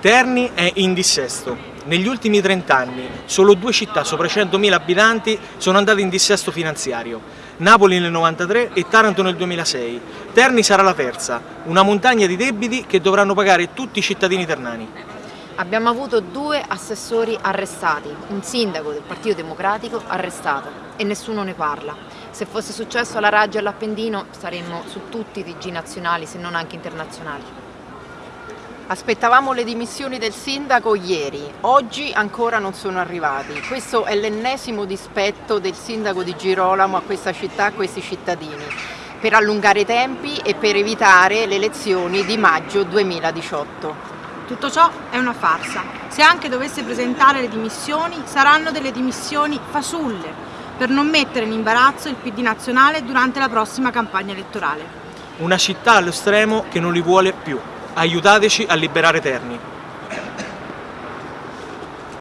Terni è in dissesto. Negli ultimi 30 anni solo due città sopra i 100.000 abitanti sono andate in dissesto finanziario. Napoli nel 93 e Taranto nel 2006. Terni sarà la terza, una montagna di debiti che dovranno pagare tutti i cittadini ternani. Abbiamo avuto due assessori arrestati, un sindaco del Partito Democratico arrestato e nessuno ne parla. Se fosse successo alla Raggi e all'Appendino saremmo su tutti i TG nazionali se non anche internazionali. Aspettavamo le dimissioni del sindaco ieri, oggi ancora non sono arrivati. Questo è l'ennesimo dispetto del sindaco di Girolamo a questa città, a questi cittadini, per allungare i tempi e per evitare le elezioni di maggio 2018. Tutto ciò è una farsa. Se anche dovesse presentare le dimissioni, saranno delle dimissioni fasulle, per non mettere in imbarazzo il PD nazionale durante la prossima campagna elettorale. Una città allo stremo che non li vuole più. Aiutateci a liberare Terni.